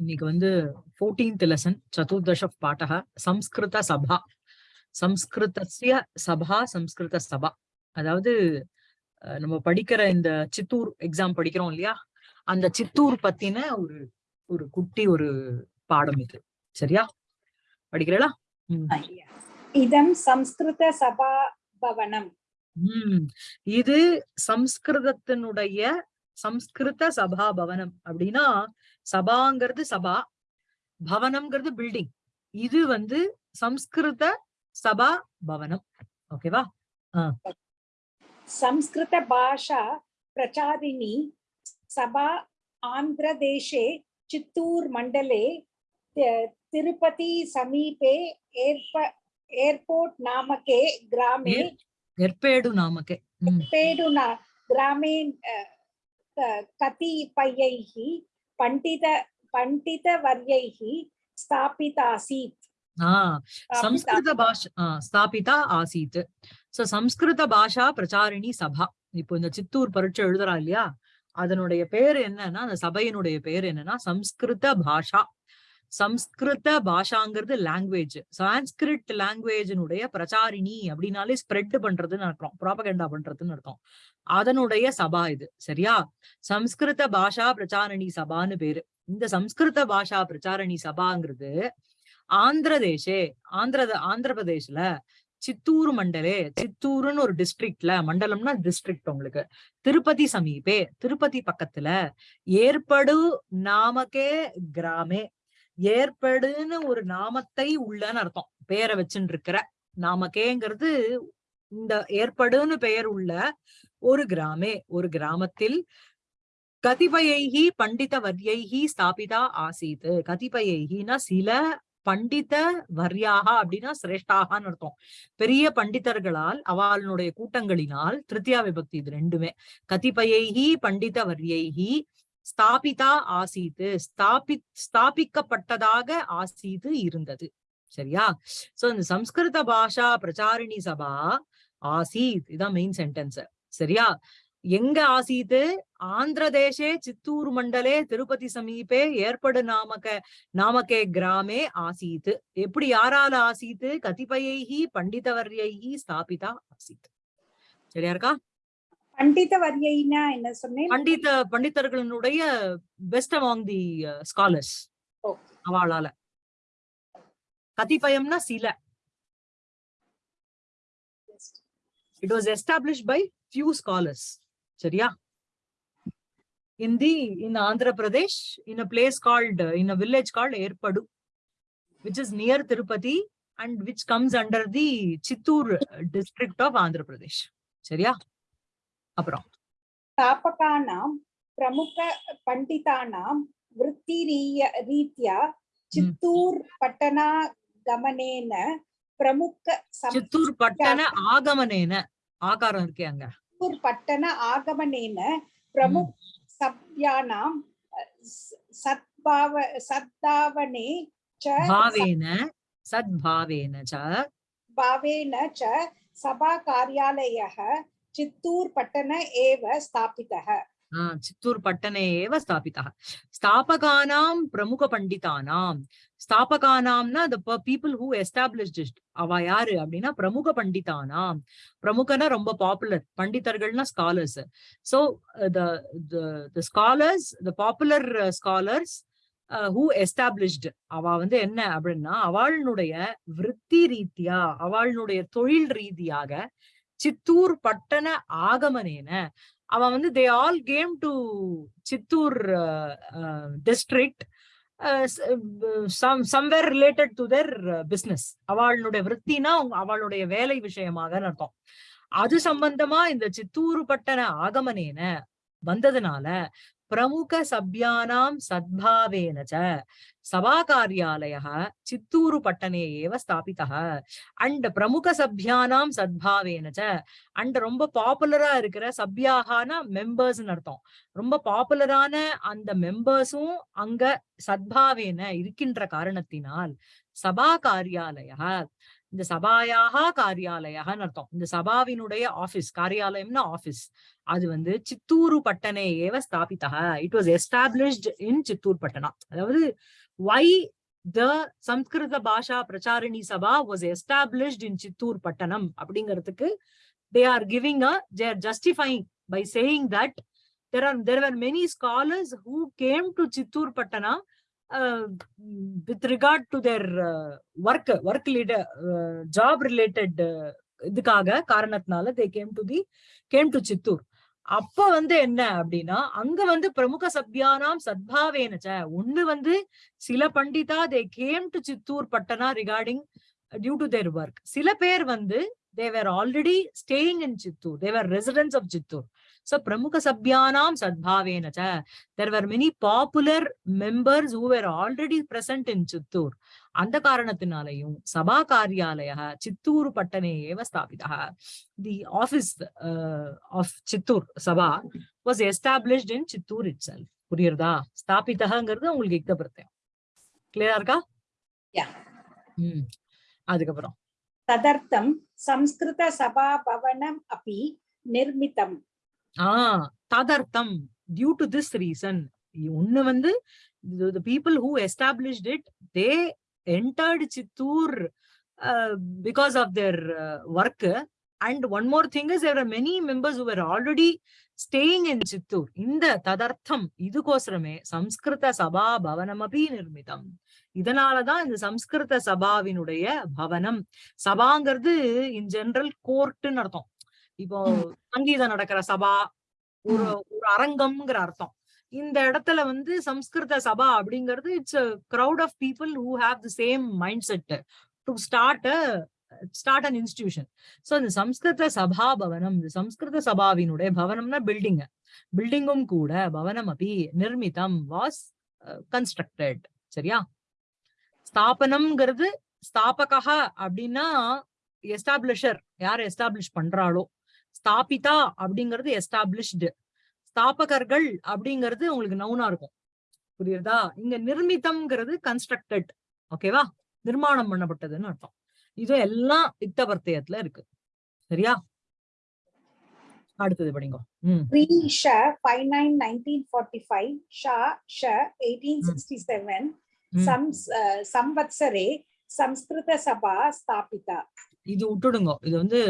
இன்னைக்கு வந்து fourteenth lesson சதுர்தஷ பாட்டக சம்ஸ்கிருத சபா. சம்ஸ்கிருதஸ்ய சபா சம்ஸ்கிருத சபா. அதாவது நம்ம படிக்கிற இந்த சித்தூர் எக்ஸாம் படிக்கிறோம் இல்லையா? அந்த சித்தூர் பத்தின ஒரு ஒரு குட்டி ஒரு பாடம் இது. சரியா? படிக்கிறீங்களா. இதம் சம்ஸ்கிருத சபா பவனம். ம். இது சம்ஸ்கிருதத்தினுடைய சம்ஸ்கிருத சபா பவனம். அப்படின்னா சபாங்கிறது சபா பவனம்ங்கிறது பில்டிங் இது வந்து சம்ஸ்கிருத சபா பவனம். ஓகேவா சம்ஸ்கிருத பாஷா பிரச்சாரிணி சபா ஆந்திர தேசே சித்தூர் மண்டலே திருப்பதி சமீபே ஏற்ப ஏர்போர்ட் நாமக்கே கிராமே எர்பேடு நாமக்கே. எர்பேடு கிராமே கதி பையைகி क- कतिपयैः पण्डित पण्डितवर्यैः स्थापितासीत् ஆஹ் स्थापिता- சம்ஸ்கிருத பாஷா ஆஹ் ஸ்தாபிதா ஆசீத் சோ சம்ஸ்கிருத பாஷா பிரச்சாரிணி சபா இப்போ இந்த சித்தூர் பரீட்சை எழுதுறா இல்லையா அதனுடைய பேர் என்னன்னா அந்த சபையினுடைய பேர் என்னன்னா சம்ஸ்கிருத பாஷா சம்ஸ்கிருத பாஷாங்கிறது லாங்குவேஜ் சான்ஸ்கிரிட் லாங்குவேஜினுடைய பிரச்சாரிணி அப்படின்னாலே ஸ்ப்ரெட் பண்றதுன்னு அர்த்தம். ப்ராபகண்டா பண்றதுன்னு அர்த்தம். அதனுடைய சபா இது. சரியா? சம்ஸ்கிருத பாஷா பிரச்சாரணி சபான்னு பேரு. இந்த சம்ஸ்கிருத பாஷா பிரச்சாரணி சபாங்கிறது ஆந்திர தேசே ஆந்திர ஆந்திர பிரதேஷ்ல சித்தூர் மண்டலே சித்தூருன்னு ஒரு டிஸ்ட்ரிக்ட்ல மண்டலம்னா டிஸ்ட்ரிக்ட் உங்களுக்கு. திருப்பதி சமீபே திருப்பதி பக்கத்துல ஏற்படு நாமக்கே கிராமே. ஏற்படுன்னு ஒரு நாமத்தை உள்ளன்னு அர்த்தம். பேரை வச்சுன்னு இருக்கிற நாமக்கேங்கிறது இந்த ஏற்படுன்னு பெயர் உள்ள ஒரு கிராமே ஒரு கிராமத்தில் கதிபயைகி பண்டித வர்யைகி ஸ்தாபிதா ஆசீத். கதிபயைகினா சில பண்டித வர்யாக அப்படின்னா சிரேஷ்டாகான்னு அர்த்தம். பெரிய பண்டிதர்களால் அவளுடைய கூட்டங்களினால் திருத்தியா விபக்தி இது ரெண்டுமே. கதிபயைகி பண்டித வர்யைகி ஸ்தாபிதா ஆசீத்து ஸ்தாபி ஸ்தாபிக்கப்பட்டதாக ஆசீத்து இருந்தது. சரியா? சோ இந்த சம்ஸ்கிருத பாஷா பிரச்சாரிணி சபா ஆசீத் இதான் மெயின் சென்டென்ஸ் சரியா? எங்க ஆசீத்து? ஆந்திர தேசே சித்தூர் மண்டலே திருப்பதி சமீபே ஏற்படு நாமக நாமக்கே கிராமே ஆசீத் எப்படி யாரால ஆசீத்து? கதிபயைஹி பண்டிதவர்யை ஸ்தாபிதா ஆசீத் சரியா இருக்கா? பண்டிதவர்யைனா என்ன சொன்னேன் பண்டித பண்டிதர்களுடைய பெஸ்ட் அமாங் தி ஸ்காலர்ஸ். அவளால கதிபயம்னா சில it was established by few scholars சரியா in the in andhra pradesh in a place called uh, in a village called erpadu which is near tirupati and which comes under the chittur district of andhra pradesh சரியா அப்புறம். தாபகானாம் பிரமுக பண்டிதானாம் விற்பி ரீத்யா சித்தூர் பட்டணா கமனேன பிரமுக சித்தூர் பட்டண ஆகமனேன. ஆகாரம் இருக்கே அங்க. சித்தூர் பட்டண ஆகமனேன பிரமுக சப்யானாம் சத்பாவ சத்தாவனே ச பாவேன சத்பாவேன ச பாவேன ச சபா காரியாலயः चित्तूर् पट्टन एव स्थापितः ஆ, சித்தூர் பட்டணே ஏவ ஸ்தாபிதா ஸ்தாபகானாம் பிரமுக பண்டிதானாம் ஸ்தாபகானாம்னா the pe- people who established it அவ யாரு அப்படின்னா பிரமுக பண்டிதானாம் பிரமுகனா ரொம்ப popular பண்டிதர்கள்னா scholars so the the the scholars the popular uh, scholars uh, who established அவ வந்து என்ன அப்படின்னா அவளுடைய விருத்தி ரீதியா அவளுடைய தொழில் ரீதியாக சித்தூர் பட்டண ஆகமனேன. அவ வந்து they all came to Chittoor district somewhere related to their business அவளுடைய விற்த்தினா அவளுடைய வேலை விஷயமாக அர்த்தம். அது சம்பந்தமா இந்த சித்தூர் பட்டண ஆகமனேன வந்ததுனால பிரமுக சப்யானாம் சத்பாவேன ச. சபா காரியாலய சித்தூரு பட்டணே ஏவ ஸ்தாபிதः அண்ட் பிரமுக சப்யானாம் சத்பாவேன ச. அண்ட் ரொம்ப பாப்புலரா இருக்கிற சப்யாகான மெம்பர்ஸ்னு அர்த்தம். ரொம்ப பாப்புலரான அந்த மெம்பர்ஸும் அங்க சத்பாவேன இருக்கின்ற காரணத்தினால் சபா காரியாலய இந்த சபாயாக காரியாலயன்னு அர்த்தம். இந்த சபாவினுடைய ஆபீஸ் காரியாலயம்னா ஆபீஸ் அது வந்து சித்தூரு பட்டனே ஏவ ஸ்தாபிதா it was established in Chittoor பட்டனா அதாவது why the Samskrita Bhasha Pracharini Sabha was established in Chittoor பட்டணம் அப்படிங்கிறதுக்கு they are giving a they are justifying by saying that there are there were many scholars who came to chittur patana uh, with regard to their uh, work work leader uh, job related இதுக்காக காரணத்தினால they came to the came to Chittoor அப்ப வந்து என்ன அப்படின்னா அங்க வந்து பிரமுக சப்யானாம் சத்பாவேனச்ச ஒண்ணு வந்து சில பண்டிதா they came to Chittoor Patna regarding due to their work சில பேர் வந்து they were already staying in Chittoor they were residents of Chittoor So Pramukha Sabhyanam Sadbhavena cha. There were many popular members who were already present in Chittur. அந்த காரணத்தினாலையும் சபா காரியாலய சித்தூர் பட்டனே ஏவ ஸ்தாபிதா the office of Chittoor Sabha was established in Chittoor itself புரியுறதா? ஸ்தாபிதகங்கிறது உங்களுக்கு யுக்த பிரத்யம். கிளியரா இருக்கா? அதுக்கப்புறம். ததர்த்தம் சம்ஸ்கிருத சபா பவனம் அப்படி நிர்மிதம் ஆஹ் ததர்த்தம் டியூ டு திஸ் ரீசன் ஒண்ணு வந்து the people who established it they entered Chittoor because of their uh, work and one more thing is there are many members who were already staying in Chittoor இந்த ததர்த்தம் இதுக்கோசரமே சம்ஸ்கிருத சபா பவனம் அபி நிர்மிதம் இதனாலதான் இந்த சம்ஸ்கிருத சபாவினுடைய பவனம் சபாங்கிறது இன் ஜெனரல் கோர்ட்டுன்னு அர்த்தம் இப்போ சங்கீதம் நடக்கிற சபா ஒரு ஒரு அரங்கம்ங்கிற அர்த்தம். இந்த இடத்துல வந்து சம்ஸ்கிருத சபா அப்படிங்கிறது it's crowd of people who have the same mindset to start start an institution. So இந்த சம்ஸ்கிருத சபா பவனம் இந்த சம்ஸ்கிருத சபாவினுடைய பவனம்னா பில்டிங். பில்டிங்கும் கூட பவனம் அபி நிர்மிதம் வாஸ் கன்ஸ்ட்ரக்டட் சரியா? ஸ்தாபனம்ங்கிறது ஸ்தாபகா அப்படின்னா எஸ்டாப்ளிஷர் யார் எஸ்டாப்ளிஷ் பண்றாளோ ஸ்தாபிதா அப்படிங்கிறது எஸ்டாப்ளிஷ்டு ஸ்தாபகர்கள் அப்படிங்கிறது உங்களுக்கு நவுனா இருக்கும். புரியுறதா? இங்க நிர்மிதம்ங்கிறது கன்ஸ்ட்ரக்டட் ஓகேவா நிர்மாணம் பண்ணப்பட்டதுன்னு அர்த்தம். இது எல்லாம் இத்தவர்த்தயத்துல இருக்கு. சரியா? அடுத்தது படிங்க. ம். Pre Sha 59 1945 Sha Sha 1867 ம். Sams uh, Samvatsare Samskrita Sabha Stapita. இது விட்டுடுங்க. இது வந்து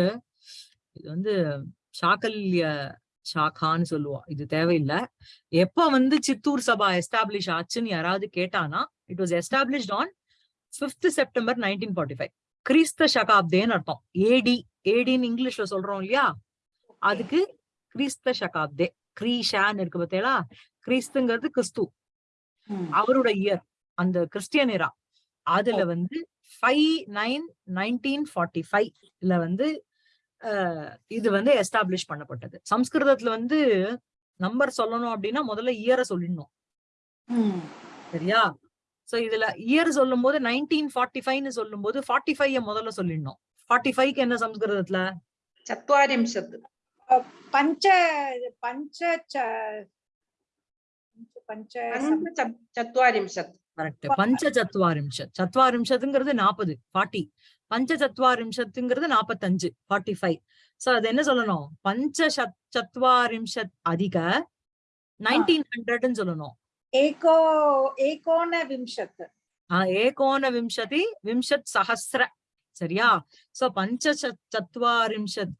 இது வந்து சாக்கல்ய சாக்கான்னு சொல்லுவோம் இது தேவையில்லை. எப்ப வந்து சித்தூர் சபா எஸ்டாப்ளிஷ் ஆச்சுன்னு யாராவது கேட்டானா it was established on fifth September nineteen forty five கிறிஸ்த சகாப்தேன்னு அர்த்தம். ஏடி ஏடின்னு இங்கிலீஷ்ல சொல்றோம் இல்லையா? அதுக்கு கிறிஸ்த சகாப்தே. கிரீஷான்னு இருக்கு பார்த்தீங்களா? கிறிஸ்துங்கிறது கிறிஸ்து. அவரோட இயர் அந்த கிறிஸ்டியன் இரா அதுல வந்து ஃபைவ் நைன் நைன்டீன் ஃபார்ட்டி ஃபைவ்ல வந்து இது வந்து எஸ்டாப்ளிஷ் பண்ணப்பட்டது. சம்ஸ்கிருதத்துல வந்து நம்பர் சொல்லணும் அப்படின்னா முதல்ல இயர சொல்லிடணும். சரியா? சோ இதுல இயர் சொல்லும் போது நைன்டீன் ஃபார்ட்டி ஃபைவ்னு சொல்லும் போது ஃபார்ட்டி ஃபைவ் முதல்ல சொல்லிடணும். ஃபார்ட்டி ஃபைவ்க்கு என்ன சம்ஸ்கிருதத்துல? சத்வாரிம்சத்து. பஞ்ச பஞ்ச பஞ்ச சத்வாரிம்சத். கரெக்ட் பஞ்ச சத்வாரிம்சத். சத்வாரிம்சத்துங்கிறது நாற்பது ஃபார்ட்டி. பஞ்ச சத்வாரிம்சத்துங்கிறது நாப்பத்தஞ்சு ஃபார்ட்டி ஃபைவ் சோ அது என்ன சொல்லணும்? பஞ்ச சத்வாரிம்சத் அதிக நைன்டீன் ஹண்ட்ரட்னு சொல்லணும். ஏகோ ஏகோன விம்சத். ஏகோன விம்சதி விம்சத் சஹசிர சரியா? சோ பஞ்ச சத்வாரிம்சத்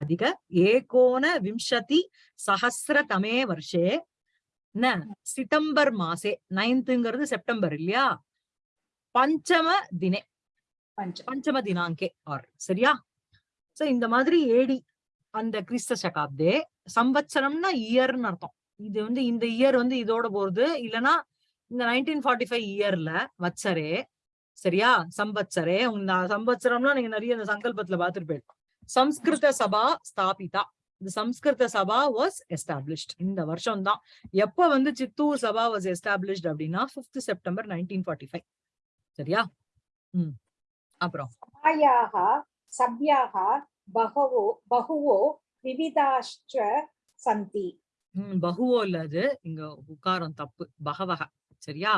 அதிக ஏகோன விம்சதி சஹசிர தமே வருஷே. என்ன? சிதம்பர் மாசே நைன்த்துங்கிறது செப்டம்பர் இல்லையா? பஞ்சம தினே. பஞ்ச பஞ்சம. ದಿನಾಂಕೆ ஆர். சரியா? சோ இந்த மாதிரி ஏடி அந்த கிறிஸ்த சகாப்தே சம்பத்சரம்னா இயர்னு அர்த்தம். இது வந்து இந்த இயர் வந்து இதோட போறது இல்லனா இந்த நைன்டீன் ஃபார்ட்டி ஃபைவ் இயர்ல வச்சரே சரியா? சம்பத்சரே உங்க சம்பத்சரம்னா நீங்க நிறைய இந்த சங்கல்பத்துல பாத்துட்டு போயிருக்கோம் சம்ஸ்கிருத சபா ஸ்தாபிதா. இந்த சம்ஸ்கிருத சபா வாஸ் எஸ்டாப்ளிஷ்ட் இந்த வருஷம் தான் எப்ப வந்து சித்தூர் சபா வாஸ் எஸ்டாப்ளிஷ்ட் அப்படின்னா fifth September nineteen forty five சரியா? ம். அப்புறம். ஆயாக சவ்யாக பகவோ பகுவோ விவிதாஷ்ட சந்தி. பகுவோ இல்ல அது. இங்க உக்காரம் தப்பு. பகவக. சரியா?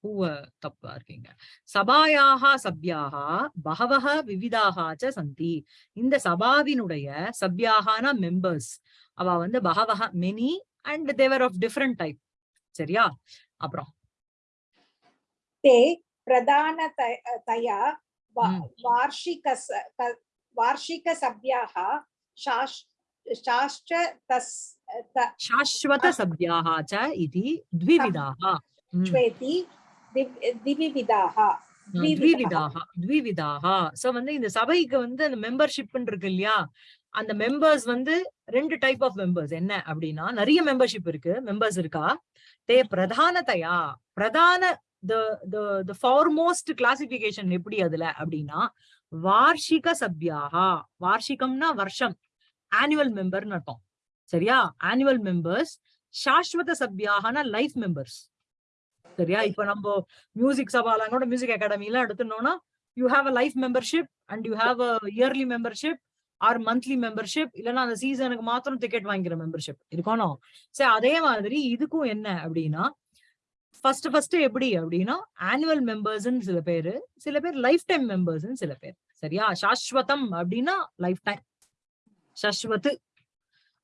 பூவ தப்பா இருக்கீங்க. சபாயாக சபியாக பகவக விவிதாக சந்தி. இந்த சபாவினுடைய சபியாகனா மெம்பர்ஸ் அவ வந்து பகவக many and they were of different type சரியா? அப்புறம். தே பிரதான தயா हम्म। वार्षिकस क- वार्षिकसभ्याः शास् शाश्च तस् त- சாஸ்வத சப்யாக ச இது த்விவிதாக ம். श्वेति दिव्- द्विविधाः द्विविधाः த்விவிதாக த்விவிதாக சோ வந்து இந்த சபைக்கு வந்து அந்த மெம்பர்ஷிப் இருக்கு இல்லையா அந்த மெம்பர்ஸ் வந்து ரெண்டு டைப் ஆஃப் மெம்பர்ஸ் என்ன அப்படின்னா நிறைய மெம்பர்ஷிப் இருக்கு மெம்பர்ஸ் இருக்கா தே பிரதானதையா பிரதான த ஃபார்மோஸ்ட் கிளாசிபிகேஷன் எப்படி அதுல அப்படின்னா வார்ஷிக சபியாகா வார்ஷிகம்னா வருஷம். ஆனுவல் மெம்பர்னு அர்த்தம். சரியா? ஆனுவல் மெம்பர்ஸ் சாஸ்வத சபியாகனா லைஃப் மெம்பர்ஸ் சரியா? இப்ப நம்ம மியூசிக் சபாலாம் கூட மியூசிக் அகாடமி எல்லாம் எடுத்துனோம்னா you have a life membership and you have a yearly membership or monthly membership இல்லைன்னா அந்த சீசனுக்கு மாத்திரம் டிக்கெட் வாங்கிக்கிற மெம்பர்ஷிப் இருக்கணும். சரி அதே மாதிரி இதுக்கும் என்ன அப்படின்னா ஃபர்ஸ்ட் ஃபர்ஸ்ட் எப்படி அப்படின்னா ஆனுவல் மெம்பர்ஸ்ன்னு சில பேரு சில பேர் லைஃப் டைம் மெம்பர்ஸ்ன்னு சில பேர். சரியா? சாஸ்வதம் அப்படின்னா லைஃப் டைம் சஸ்வத்து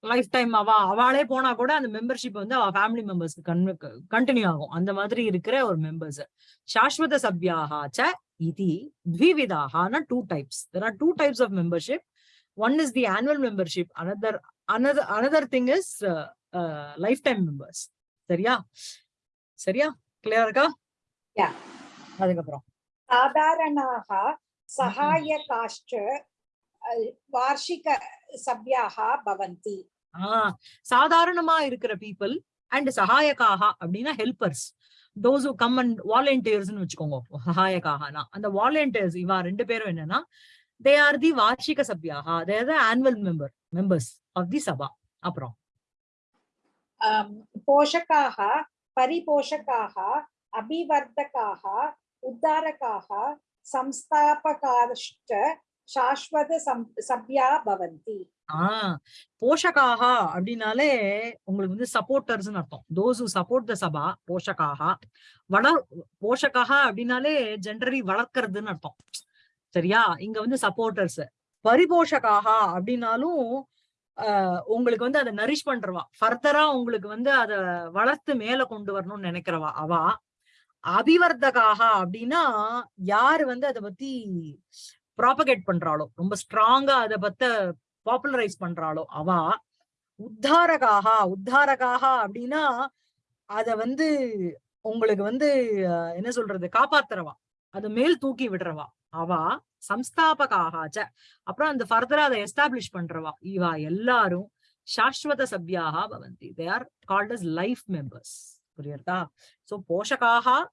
லைஃப் டைம் அவா அவளே போனா கூட அந்த மெம்பர்ஷிப் வந்து அவ ஃபேமிலி மெம்பர்ஸ்க்கு கண்டினியூ ஆகும். அந்த மாதிரி இருக்கிற ஒரு மெம்பர்ஸ் சாஸ்வத சப்யாக ச இதி த்விவிதாகனா two types there are two types of membership one is the annual membership another another another thing is lifetime members சரியா? சரியா? கிளியர் இருக்கா? அதுக்கப்புறம். சாதாரணாக சகாயகாஷ்ட வார்ஷிக சபியாக பவந்தி. ஆஹ் சாதாரணமா இருக்கிற பீப்புள் அண்ட் சகாயக்காக அப்படின்னா ஹெல்பர்ஸ் தோஸ் கம் அண்ட் வாலண்டியர்ஸ்னு வச்சுக்கோங்க. சகாயக்காகனா அந்த வாலண்டியர்ஸ் இவா ரெண்டு பேரும் என்னன்னா தே ஆர் தி வார்ஷிக சபியாக they are the annual member members of the Sabha. அப்புறம். போஷக்காக परिपोषकाः अभिवर्धकाः उद्धारकाः संस्थापकाश्च शाश्वत सभ्या भवन्ति ஆஹ் போஷகாக அப்படின்னாலே உங்களுக்கு வந்து சப்போர்ட்டர்ஸ்னு அர்த்தம் those who support the sabha போஷகாக வளர் போஷகாக அப்படின்னாலே ஜென்ரலி வளர்க்கறதுன்னு அர்த்தம் சரியா இங்க வந்து சப்போர்ட்டர்ஸ் பரிபோஷகாக அப்படின்னாலும் ஆஹ் உங்களுக்கு வந்து அதை நரிஷ் பண்றவா. ஃபர்தரா உங்களுக்கு வந்து அத வளர்த்து மேல கொண்டு வரணும்னு நினைக்கிறவா? அவா. அபிவர்த்தகாக அப்படின்னா யாரு வந்து அதை பத்தி ப்ராபகேட் பண்றாளோ ரொம்ப ஸ்ட்ராங்கா அதை பத்த பாப்புலரைஸ் பண்றாளோ அவா. உத்தாரகாக. உத்தாரகாக அப்படின்னா அத வந்து உங்களுக்கு வந்து என்ன சொல்றது? காப்பாத்துறவா. அது மேல் தூக்கி விடுறவா? அவா சம்ஸ்தாபகாகாச்ச. அப்புறம் அந்த ஃபர்தரா அதை எஸ்டாப்ளிஷ் பண்றவா? இவா எல்லாரும் சாஸ்வத சபியாக பவந்தி. They are called as life members புரியுறதா? சோ போஷகாக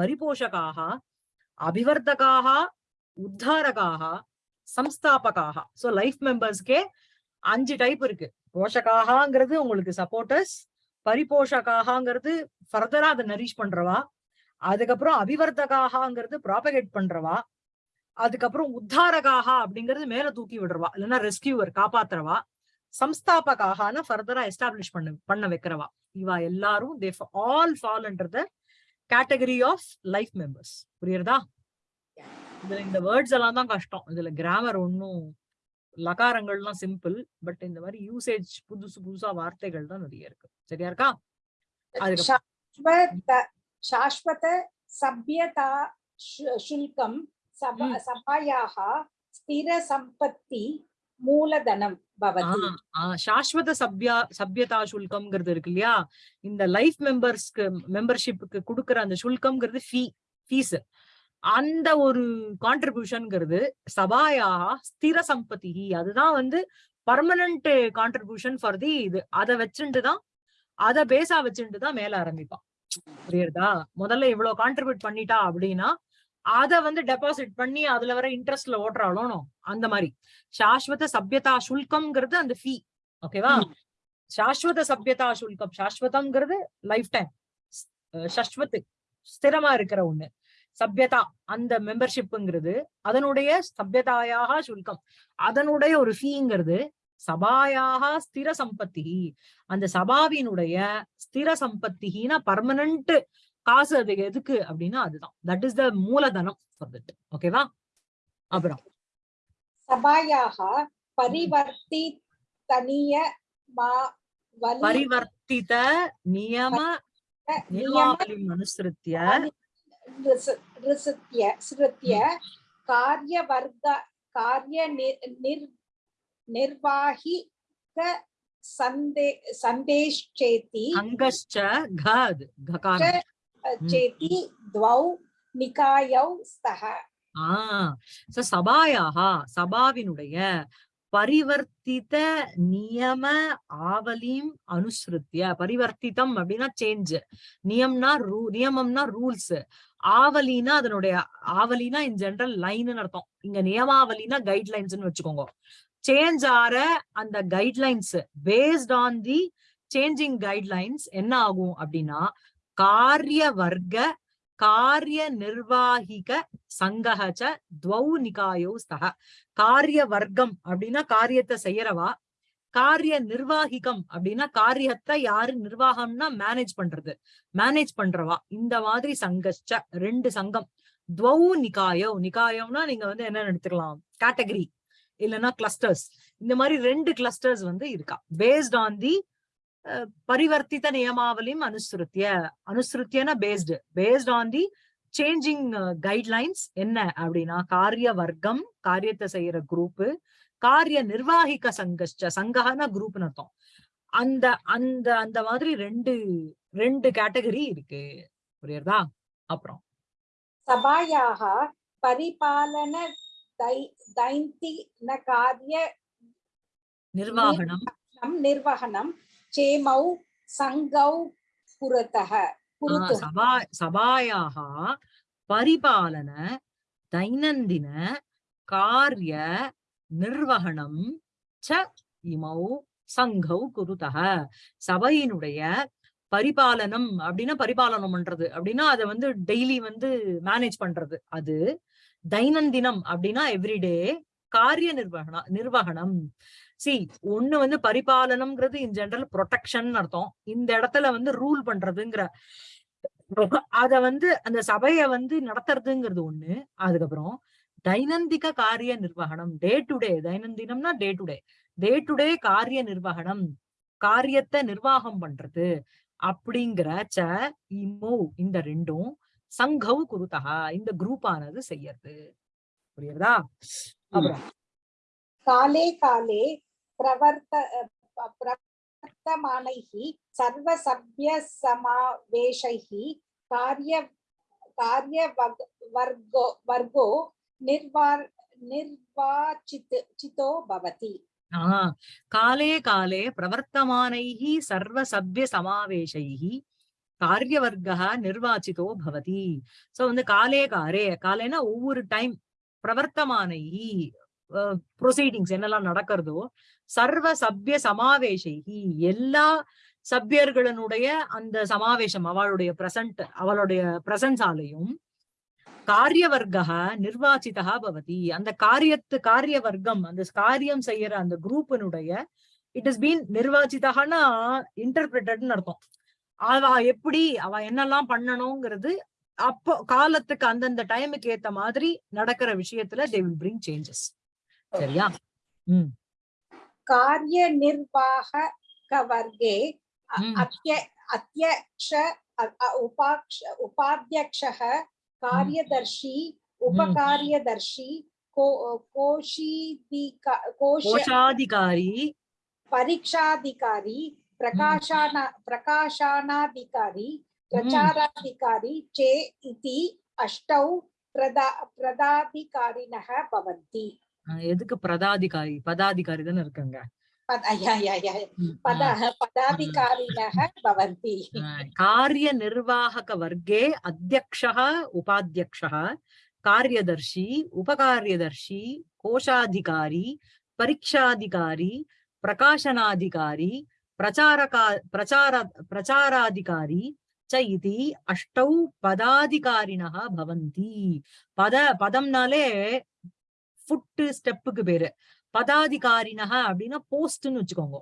பரிபோஷகாக அபிவர்த்தகாக உத்தாரகாக சம்ஸ்தாபகாக. சோ லைஃப் மெம்பர்ஸ்க்கே அஞ்சு டைப் இருக்கு. போஷகாகங்கிறது உங்களுக்கு சப்போர்ட்டர்ஸ் பரிபோஷகாகங்கிறது ஃபர்தரா அதை நரிஷ் பண்றவா? அதுக்கப்புறம் அபிவர்த்தகாகங்கிறது ப்ராபகேட் பண்றவா? அதுக்கப்புறம் உத்தாரகாக அப்படிங்கிறது மேல தூக்கி விடுறவா? இல்லைன்னா ரெஸ்கியூவர் காப்பாத்துறவா? சம்ஸ்தாபகாகனா ஃபர்தரா எஸ்டாப்ளிஷ் பண்ண பண்ண வைக்கிறவா? இவா எல்லாரும் they all fall under the category of life members புரியுறதா? இதுல இந்த வேர்ட்ஸ் எல்லாம் தான் கஷ்டம். இதுல கிராமர் ஒன்னும் லகாரங்கள்லாம் சிம்பிள் பட் இந்த மாதிரி யூசேஜ் புதுசு புதுசா வார்த்தைகள் தான் நிறைய இருக்கு. சரியா இருக்கா? அதுக்கப்புறம் शाश्वत शाश्वत सभ्यता शु- शुल्कं सभा हम्म। सभायाः स्थिरसम्पत्ति मूलधनं भवति ஆஹ் ஆஹ் சாஸ்வத சப்யா சப்யதா சுல்கம்ங்கிறது இருக்கு இல்லையா இந்த லைஃப் மெம்பர்ஸ்க்கு மெம்பர்ஷிப்புக்கு கொடுக்குற அந்த சுல்கம்ங்கிறது ஃபீ ஃபீஸ் அந்த ஒரு கான்ட்ரிபியூஷன்ங்கிறது சபாயா ஸ்திர சம்பத்தி அதுதான் வந்து பர்மனன்ட் கான்ட்ரிபியூஷன் ஃபார் தி இது அதை வச்சுட்டு தான் அதை பேஸா வச்சுட்டு தான் மேல ஆரம்பிப்பான் புரியுறதா? முதல்ல இவ்வளவு கான்ட்ரிபியூட் பண்ணிட்டா அப்படின்னா அத வந்து டெபாசிட் பண்ணி அதுல வர இன்ட்ரெஸ்ட்ல ஓட்டுறாளோ அந்த மாதிரி. சாஸ்வத சப்யதா சுல்கம்ங்கிறது அந்த ஃபீ ஓகேவா. சாஸ்வத சப்யதா சுல்கம் சாஸ்வதம்ங்கிறது லைஃப் டைம் சஸ்வத் ஸ்திரமா இருக்கிற ஒண்ணு. சப்யதா அந்த மெம்பர்ஷிப்ங்கிறது அதனுடைய சப்யதாயாக சுல்கம். அதனுடைய ஒரு ஃபீங்கிறது சபாயாக ஸ்திர சம்பத்தி. அந்த சபாவினுடைய ஸ்திர சம்பத்தினா பர்மனன்ட் காசு அது எதுக்கு அப்படின்னா அதுதான். தட் இஸ் த மூலதனம் ஓகேவா அப்புறம். சபாயாக பரிவர்த்தி தனிய பரிவர்த்தித நியம நியமாவளி அனுசரித்திய காரிய வர்க்க காரிய நிர் நிர்வாகி சந்தே ಸಂದೇಶ್ಚೇತಿ ಅಂಗಶ್ಚ ಘಾದ್ ಘಕಾರ ಚೇತಿ ದ್ವೌ நிகாயௌ ஸ்தஹ. சபாயாக சபாவினுடைய பரிவர்த்தித நியம ஆவலியும் அனுசிருத்திய பரிவர்த்தித்தம் அப்படின்னா சேஞ்ச் நியம்னா ரூ நியமம்னா ரூல்ஸ் ஆவலினா அதனுடைய ஆவலினா இன் ஜெனரல் லைன் அர்த்தம். இங்க நியமாவலினா கைட்லைன்ஸ் வச்சுக்கோங்க. சேஞ்ச் ஆற அந்த guidelines based on the changing guidelines என்ன ஆகும் அப்படின்னா காரிய வர்க்க காரிய நிர்வாகிக சங்கஹச்ச துவௌ நிகாயோ ஸ்தக காரிய வர்க்கம் அப்படின்னா காரியத்தை செய்யறவா? காரிய நிர்வாகிகம் அப்படின்னா காரியத்தை யாரு நிர்வாகம்னா மேனேஜ் பண்றது. மேனேஜ் பண்றவா? இந்த மாதிரி சங்கச்ச ரெண்டு சங்கம். துவௌ நிகாயோ நிகாயம்னா நீங்க வந்து என்ன எடுத்துக்கலாம். கேட்டகரி இல்லைன்னா கிளஸ்டர்ஸ் இந்த மாதிரி ரெண்டு கிளஸ்டர்ஸ் வந்து இருக்கா. பேஸ்ட் ஆன் தி பரிவர்த்தித்த நியமாவலியும் அனுசருத்திய அனுசருத்தியனா based based on the changing guidelines என்ன அப்படின்னா காரிய வர்க்கம் காரியத்தை செய்யற குரூப் காரிய நிர்வாகிக்க சங்கஷ்ட சங்ககன குரூப்னு அர்த்தம். அந்த அந்த அந்த மாதிரி ரெண்டு ரெண்டு கேட்டகரி இருக்கு. புரியுறதா? அப்புறம். சபாயாக பரிபாலன दै- दैन्तिन कार्य நிர்வாகனம் निर्वहनं चेमौ सङ्गौ पुरतः ஆஹ் पुरतः சபா சபாயாக பரிபாலன தைனந்தின காரிய நிர்வகணம் ச இமௌ சங்கௌ குருதக சபையினுடைய பரிபாலனம் அப்படின்னா பரிபாலனம் பண்றது அப்படின்னா அதை வந்து டெய்லி வந்து மேனேஜ் பண்றது அது தைனந்தினம் அப்படின்னா எவ்ரிடே காரிய நிர்வகண நிர்வகணம். சி ஒண்ணு வந்து பரிபாலனம்ங்கிறது இன் ஜெனரல் ப்ரொடெக்ஷன் அர்த்தம். இந்த இடத்துல வந்து ரூல் பண்றதுங்கிற அத வந்து அந்த சபைய வந்து நடத்துறதுங்கிறது ஒண்ணு. அதுக்கப்புறம் தைனந்திக காரிய நிர்வகணம். Day to day தைனந்தினம்னா day to day day to day காரிய நிர்வகணம். காரியத்தை நிர்வாகம் பண்றது. அப்படிங்கிற ச இமோ இந்த ரெண்டும் சங்கவு குருத்தகா இந்த குரூப் ஆனது செய்யறது. புரியுறதா? காலே காலே பிரவர்த்த பிரவர்த்தமானைகி சர்வ சவ்ய சமாவேஷைகி காரிய காரிய வர்க்கோ வர்க்கோ நிர்வார் நிர்வாச்சித் சித்தோ பவதி. காலே காலே பிரவர்த்தமானைகி சர்வ சவ்ய சமாவேஷைகி காரியவர்கः நிர்வாச்சிதோ பவதி சோ வந்து காலே காரே காலேனா ஒவ்வொரு டைம் பிரவர்த்தமானைः ப்ரொசீடிங்ஸ் என்னெல்லாம் நடக்கிறதோ சர்வ சபிய சமாவேஷைஹி எல்லா சபியர்களனுடைய அந்த சமாவேசம் அவளுடைய பிரசன்ட் அவளுடைய பிரசன்ஸாலையும் காரியவர்கः நிர்வாச்சிதா பவதி. அந்த காரியத்து காரிய வர்க்கம் அந்த காரியம் செய்யற அந்த குரூப்பினுடைய இட் இஸ் பீன் நிர்வாச்சிதான்னா இன்டர்பிரட்டட்னு அர்த்தம். அவ எப்படி அவ என்னெல்லாம் பண்ணணுங்கிறது அப்போ காலத்துக்கு அந்தந்த டைமுக்கு ஏத்த மாதிரி நடக்கிற விஷயத்துல தே வில் பிரிங் சேஞ்சஸ் சரியா? உம் காரிய நிர்வாக வர்க்கே அத்திய அத்தியக்ஷ உபாக்ஷ உபாத்தியக்ஷக காரியதர்ஷி உபகாரியதர்ஷி கோஷீதிகா கோஷாதிகாரி. பரீட்சாதிகாரி प्रकाशाना प्रकाशनाधिकारी प्रचाराधिकारी चे इति अष्टौ प्रदा प्रदाधिकारिणः भवन्ति அஹ் எதுக்கு பிரதாதிகாரி பதாதிகாரி தானே இருக்காங்க पद या या या ம், पदः पदाधिकारिणः भवन्ति कार्य निर्वाहक वर्गे अध्यक्षः उपाध्यक्षः कार्यदर्शी उपकार्यदर्शी कोशाधिकारी परीक्षाधिकारी प्रकाशनाधिकारी प्रचारका प्रचार प्रचाराधिकारी च इति अष्टौ पदाधिकारिणः भवन्ति पद பதம்னாலே ஃபுட் ஸ்டெப்புக்கு பேரு பதாதிகாரினக அப்படின்னா போஸ்ட்னு வச்சுக்கோங்க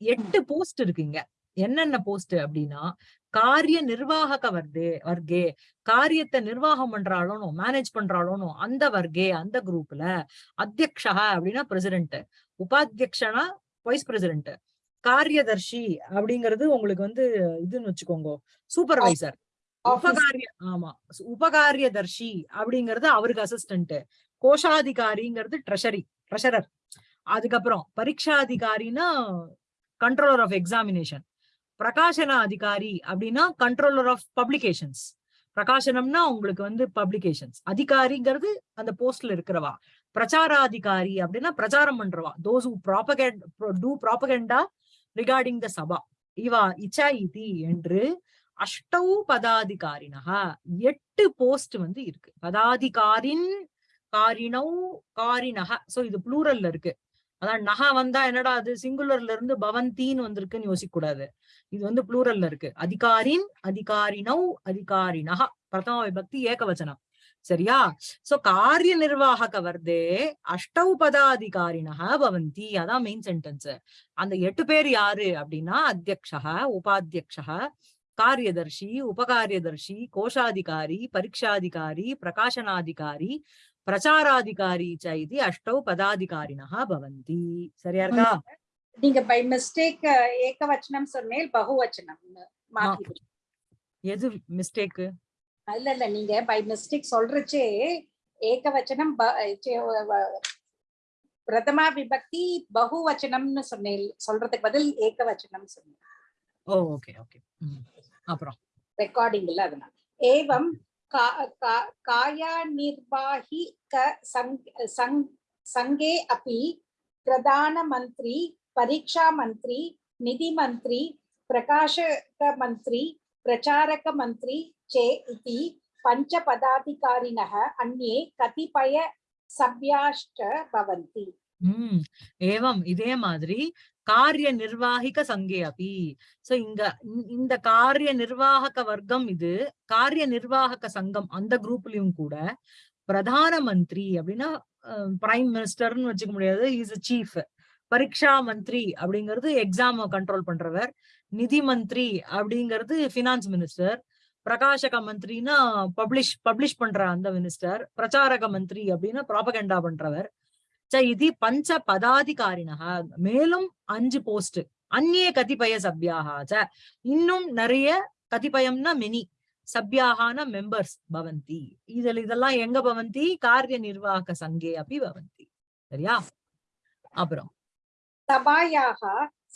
எட்டு போஸ்ட் இருக்குங்க என்னென்ன போஸ்ட் அப்படின்னா காரிய நிர்வாகக வர்தே வர்க்கே காரியத்தை நிர்வாகம் பண்றாளோனோ மேனேஜ் பண்றாளோனோ அந்த வர்க்கே அந்த குரூப்ல அத்தியக்ஷா அப்படின்னா பிரசிடென்ட் உபாத்தியக்ஷனா வைஸ் பிரசிடென்ட் காரியதர்ஷி அப்படிங்கிறது உங்களுக்கு வந்து இதுன்னு வச்சுக்கோங்க சூப்பர்வைசர் உபகாரிய ஆமா உபகாரியதர்ஷி அப்படிங்கிறது அவருக்கு அசிஸ்டன்ட் கோஷாதிகாரிங்கிறது ட்ரெஷரி ட்ரெஷரர் அதுக்கப்புறம் பரீட்சாதிகாரினா கண்ட்ரோலர் ஆஃப் எக்ஸாமினேஷன் பிரகாசன அதிகாரி அப்படின்னா கண்ட்ரோலர் ஆஃப் பப்ளிகேஷன்ஸ் பிரகாசனம்னா உங்களுக்கு வந்து பப்ளிகேஷன்ஸ் அதிகாரிங்கிறது அந்த போஸ்ட்ல இருக்கிறவா. பிரச்சாராதிகாரி அப்படின்னா பிரச்சாரம் பண்றவா. Those who propagate to propaganda regarding the Sabha இவா இச்சா இதி என்று அஷ்டௌ பதாதிகாரினகா எட்டு போஸ்ட் வந்து இருக்கு. பதாதிகாரின் காரிணௌ காரினக சோ இது ப்ளூரல்ல இருக்கு. அதான் நகா வந்தா என்னடா அது? சிங்குலர்ல இருந்து பவந்தின்னு வந்திருக்குன்னு யோசிக்க கூடாது இது வந்து புளூரல்ல இருக்கு. அதிகாரின் அதிகாரினவ் அதிகாரிணஹ பிரதம விபக்தி ஏகவச்சனம். சரியா? சோ காரிய நிர்வாகக வர்தே அஷ்டௌ பதாதிகாரிணஹ பவந்தி. அதான் மெயின் சென்டென்ஸ் அந்த எட்டு பேர் யாரு அப்படின்னா அத்தியக்ஷா உபாத்தியக்ஷா காரியதர்ஷி உபகாரியதர்ஷி கோஷாதிகாரி பரீட்சாதிகாரி பிரகாசனாதிகாரி பிரச்சாராதிகாரி ச இது அஷ்டௌ பதாதிகாரிணா பவந்தி. சரியா இருக்கா? நீங்க பை மிஸ்டேக் ஏகவச்சனம் சொன்னேன் பகுவச்சனம் எது மிஸ்டேக் இல்ல இல்ல. நீங்க பை மிஸ்டேக் சொல்றச்சே ஏகவச்சனம் பிரதமா விபக்தி பகுவச்சனம்னு சொன்னேன். சொல்றதுக்கு பதில் ஏகவச்சனம் சொன்னேன். Okay okay. அப்புறம்? ரெக்கார்டிங்ல அதனால. ஏவம் காயா நிர்வாகி க சங்கே அப்பி பிரதான மந்திரி பரீட்சா மந்திரி நிதி மந்திரி பிரகாஷக மந்திரி प्रचारकमन्त्री चे इति पञ्चपदाधिकारिणः अन्ये कतिपय सभ्याश्च भवन्ति உம் ஏவம் இதே மாதிரி காரிய நிர்வாகிக சங்கே அபி சோ இங்க இ- இந்த காரிய நிர்வாகக வர்க்கம் இது காரிய நிர்வாகக சங்கம் அந்த குரூப்லயும் கூட பிரதான மந்திரி அப்படின்னா பிரைம் மினிஸ்டர்னு வச்சுக்க முடியாது இஸ் சீஃப் பரீட்சா மந்திரி அப்படிங்கிறது எக்ஸாம் கண்ட்ரோல் பண்றவர் நிதி மந்திரி அப்படிங்கிறது பினான்ஸ் மினிஸ்டர் பிரகாஷக மந்திரின்னா பப்ளிஷ் பப்ளிஷ் பண்ற அந்த மினிஸ்டர் பிரச்சாரக மந்திரி அப்படின்னா ப்ராபகண்டா பண்றவர். இது பஞ்ச பதாதிகாரினக. மேலும் அஞ்சு போஸ்ட் அந்நிய கதிபய சபியாக. இன்னும் நிறைய கதிபயம்னா மெனி சபியாகான மெம்பர்ஸ் பவந்தி. இதில் இதெல்லாம் எங்க பவந்தி? காரிய நிர்வாக சங்கே அப்படி பவந்தி. சரியா? அப்புறம். சபாயாக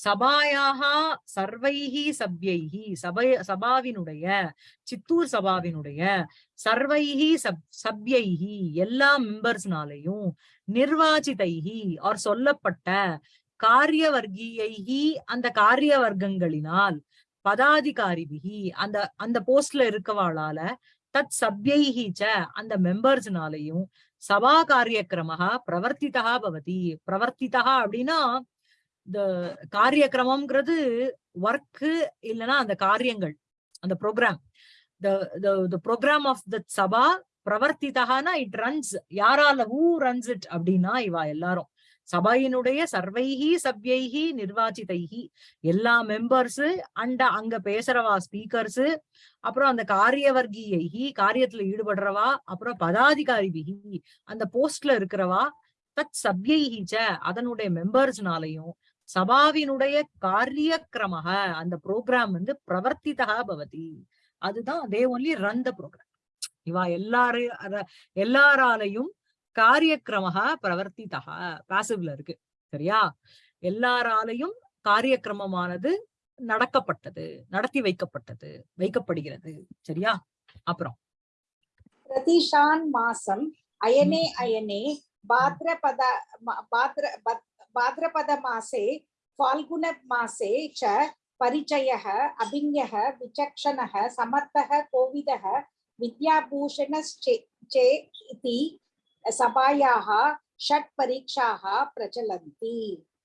சபாயாக சர்வைஹி சப்யைஹி சபை சபாவினுடைய சித்தூர் சபாவினுடைய சர்வைஹி சப் சப்யைஹி எல்லா மெம்பர்ஸ்னாலையும் நிர்வாச்சிதைஹி ஆர் சொல்லப்பட்ட காரிய வர்க்கீயைஹி அந்த காரிய வர்க்கங்களினால் பதாதிகாரிபிகி அந்த அந்த போஸ்ட்ல இருக்கவாளால தத் சப்யைஹி ச அந்த மெம்பர்ஸ்னாலையும் சபா காரியக்கிரமஹா பிரவர்த்திதா பவதி பிரவர்த்திதா அப்படின்னா இந்த காரியக்கிரமம்ங்கிறது ஒர்க்கு இல்லைன்னா அந்த காரியங்கள் அந்த programme the programme of the Sabha பிரவர்த்திதகானா it runs யாரால ஊ ரன்ஸ் இட் அப்படின்னா இவா எல்லாரும். சபையினுடைய சர்வைஹி சப்யைஹி நிர்வாச்சிதைகி எல்லா மெம்பர்ஸ் அண்ட அங்க பேசுறவா ஸ்பீக்கர்ஸ் அப்புறம் அந்த காரியவர்கியைஹி காரியத்துல ஈடுபடுறவா அப்புறம் பதாதிகாரிபிகி அந்த போஸ்ட்ல இருக்கிறவா தத் சப்யைஹி அதனுடைய மெம்பர்ஸ்னாலையும் சபாவினுடைய காரியக்கிரமக. அந்த ப்ரோக்ராம் வந்து பிரவர்த்திதா பவதி. அதுதான் they only run the programme இவா எல்லாரும் எல்லாராலையும் காரியக்கிரமக பிரவர்த்திதா பாசிவ்ல இருக்கு. சரியா? எல்லாராலையும் காரியக்கிரமமானது நடக்கப்பட்டது நடத்தி வைக்கப்பட்டது வைக்கப்படுகிறது. சரியா? அப்புறம். பிரதிஷான் மாசம் அயனே அயனே பாத்ரபத பாத்ர भाद्रपदमासे फाल्गुनमासे च परिचयः अभिज्ञः विचक्षणः समर्थः कोविदः विद्याभूषणश्चे चे इति सभायाः षट् परीक्षाः प्रचलन्ति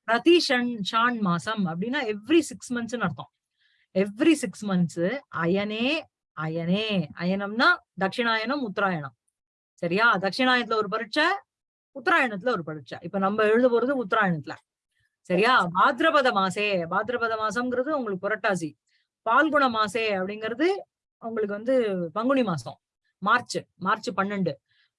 பிரதி ஷன் ஷான் மாசம் அப்படின்னா எவ்ரி சிக்ஸ் மந்த்ஸ்னு அர்த்தம் எவ்ரி சிக்ஸ் மந்த்ஸ் அயனே அயனே அயனம்னா தட்சிணாயனம் உத்தராயணம் சரியா தட்சிணாயனத்துல ஒரு பரீட்சை உத்தராயணத்துல ஒரு பரீட்சை இப்ப நம்ம எழுத போறது உத்தராயணத்துல. சரியா? பாத்ரபத மாசே. பாத்ரபத மாசம்ங்கிறது உங்களுக்கு புரட்டாசி. பால்குண மாசே அப்படிங்கிறது உங்களுக்கு வந்து பங்குனி மாசம். மார்ச் மார்ச் பன்னெண்டு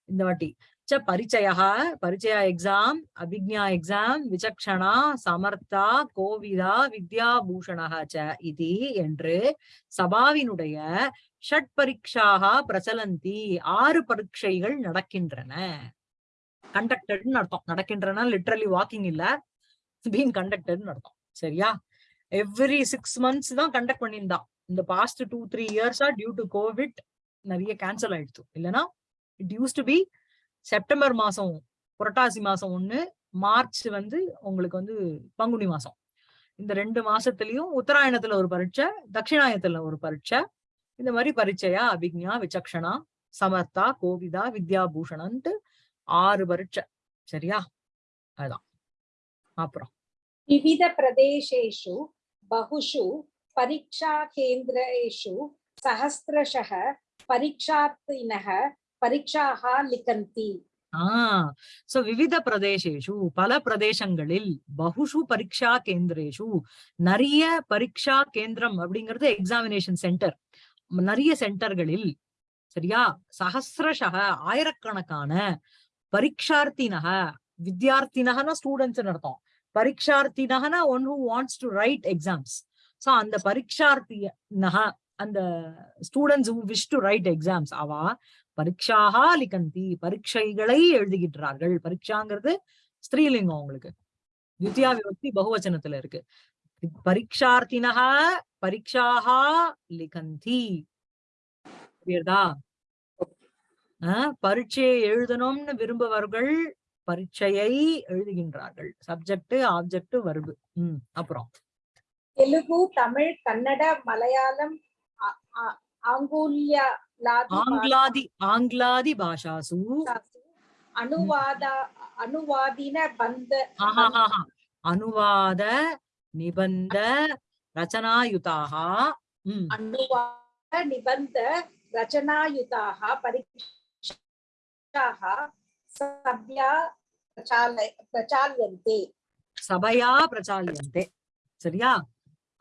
இந்த வாட்டி. ச பரிச்சயா? பரிச்சய எக்ஸாம் அபிக்ஞா எக்ஸாம் விசக்ஷணா சமர்த்தா கோவிதா வித்யாபூஷணக ச இது என்று சபாவினுடைய ஷட் பரீட்சாக பிரச்சலந்தி ஆறு பரீட்சைகள் நடக்கின்றன. கண்டக்டட்னு அர்த்தம். நடக்கின்றன லிட்ரலி வாக்கிங் இல்ல பீங் கண்டக்டட்னு அர்த்தம். சரியா? எவ்ரி சிக்ஸ் மந்த்ஸ் தான் கண்டக்ட் பண்ணியிருந்தான் இந்த பாஸ்ட் டூ த்ரீ இயர்ஸா டியூ டு கோவிட் நிறைய கேன்சல் ஆயிடுச்சு. இல்லைன்னா it use to be September மாசம் புரட்டாசி மாசம் ஒண்ணு மார்ச் வந்து உங்களுக்கு வந்து பங்குனி மாசம். இந்த ரெண்டு மாசத்துலயும் உத்தராயணத்துல ஒரு பரீட்சை தட்சிணாயத்துல ஒரு பரீட்சை. இந்த மாதிரி பரீட்சையா அபிக்ஞா விசக்ஷனா சமர்த்தா கோவிதா வித்யாபூஷணன்ட்டு ஆறு வருஷம் சரியா? அதான். அப்புறம். விவித பிரதேசேஷு பகுஷு பரீட்சா கேந்திரேஷு சஹஸ்திரஷக பரீட்சார்த்தினக பரீட்சாக லிகந்தி ஆஹ் சோ விவித பிரதேசேஷு பல பிரதேசங்களில் பகுஷு பரீட்சா கேந்திரேஷு நிறைய பரீட்சா கேந்திரம் அப்படிங்கிறது எக்ஸாமினேஷன் சென்டர் நிறைய சென்டர்களில் சரியா சஹசிரஷக ஆயிரக்கணக்கான பரீட்சார்த்தினக வித்யார்த்தினகனா ஸ்டூடெண்ட்ஸ் அர்த்தம். பரீட்சார்த்தினகனா one who wants to write exams so அந்த பரீட்சார்த்தினக அந்த students who wish to write exams அவா பரீட்சாக லிகந்தி பரீட்சைகளை எழுதுகின்றார்கள். பரீட்சாங்கிறது ஸ்திரீலிங்கம் உங்களுக்கு வித்யா விபக்தி பகுவச்சனத்துல இருக்கு. பரீட்சார்த்தினக பரீட்சாக லிகந்தி. புரியுதா? பரீட்சையை எழுதணும்னு விரும்புவர்கள் பரீட்சையை எழுதுகின்றார்கள். சப்ஜெக்ட் ஆப்ஜெக்ட் வருபு உம் அப்புறம். தெலுங்கு தமிழ் கன்னட மலையாளம் ஆங்கிலாதி ஆங்கிலாதி பாஷாசு. அனுவாத அனுவாதின பந்த அனுவாத நிபந்த ரச்சனாயுதாக. அனுவாத நிபந்த ரச்சனாயுதாக பரீட்சை சபையா பிரச்சாலியந்தே சபையா பிரச்சாலியந்தே சரியா?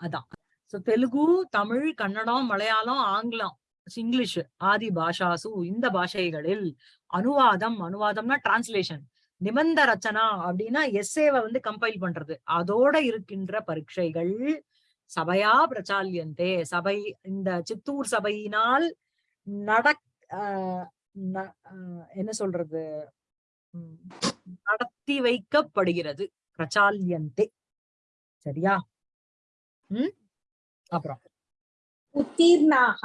அதான். சோ தெலுங்கு தமிழ் கன்னடம் மலையாளம் ஆங்கிலம் இங்கிலீஷ் ஆதி பாஷாசு இந்த பாஷைகளில் அனுவாதம் அனுவாதம்னா டிரான்ஸ்லேஷன் நிபந்த ரச்சனா அப்படின்னா எஸ்ஏவை வந்து கம்பைல் பண்றது. அதோட இருக்கின்ற பரீட்சைகள் சபையா பிரச்சாலியந்தே. சபை இந்த சித்தூர் சபையினால் நட என்ன சொல்றது? நடத்தி வைக்கப்படுகிறது. பிரச்சாலியந்தே. சரியா? உம் அப்புறம். உத்தீர்ணாக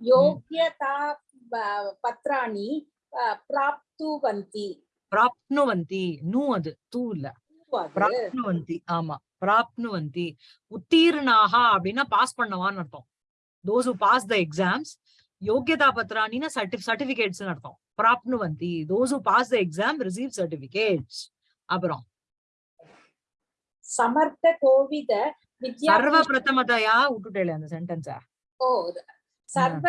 யோக்கியதா பத்ராணி பிராப்துவந்தி. பிராப்னுவந்தி. நூ அது. தூ இல்ல. பிராப்னுவந்தி. ஆமா. பிராப்னுவந்தி. உத்தீர்ணாக அப்படின்னா பாஸ் பண்ணவான்னு அர்த்தம். Those who pass the exams యోగ్యతా పత్రాన్ని சர்டிபிகேட்ஸ் அர்த்தம். ப்ராப்னு வந்து those who pass the exam receive certificates அப்புறம் சமர்த்த கோவித சர்வ பிரதமதையா விட்டுட்டேல அந்த சென்டென்ஸ ஓ சர்வ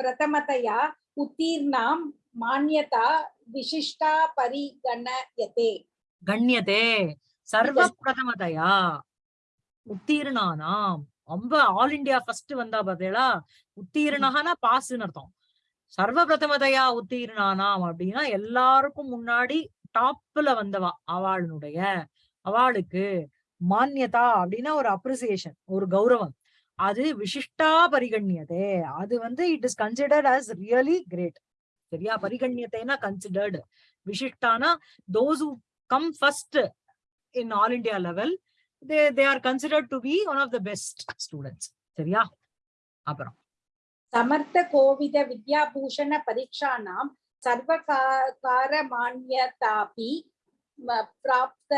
பிரதமதையா உத்தீர்ணாம் மான்யதா விசிஷ்டா பரிகணயதே. கண்யதே. சர்வ பிரதமதையா உத்தீர்ணானாம். ரொம்ப ஆல் இந்தியா ஃபர்ஸ்ட் வந்தா பாத்தீங்களா? உத்தீர்ணகனா பாஸ்ன்னு அர்த்தம். சர்வ பிரதமதையா உத்தீர்ணானாம் அப்படின்னா எல்லாருக்கும் முன்னாடி டாப்ல வந்தவா அவளுடைய அவளுக்கு மான்யதா அப்படின்னா ஒரு அப்ரிசியேஷன் ஒரு கௌரவம். அது விசிஷ்டா பரிகண்யதே அது வந்து it is considered as really great சரியா? பரிகண்யத்தைனா considered விசிஷ்டானா those who come first in all India level they they are considered to be one of the best students சரியா? அப்புறம். சமர்த்த கோவித வித்யாபூஷண பரீட்சானாம் சர்வகார மானியதாபி பிராப்த